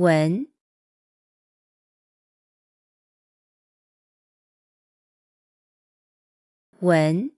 文。文。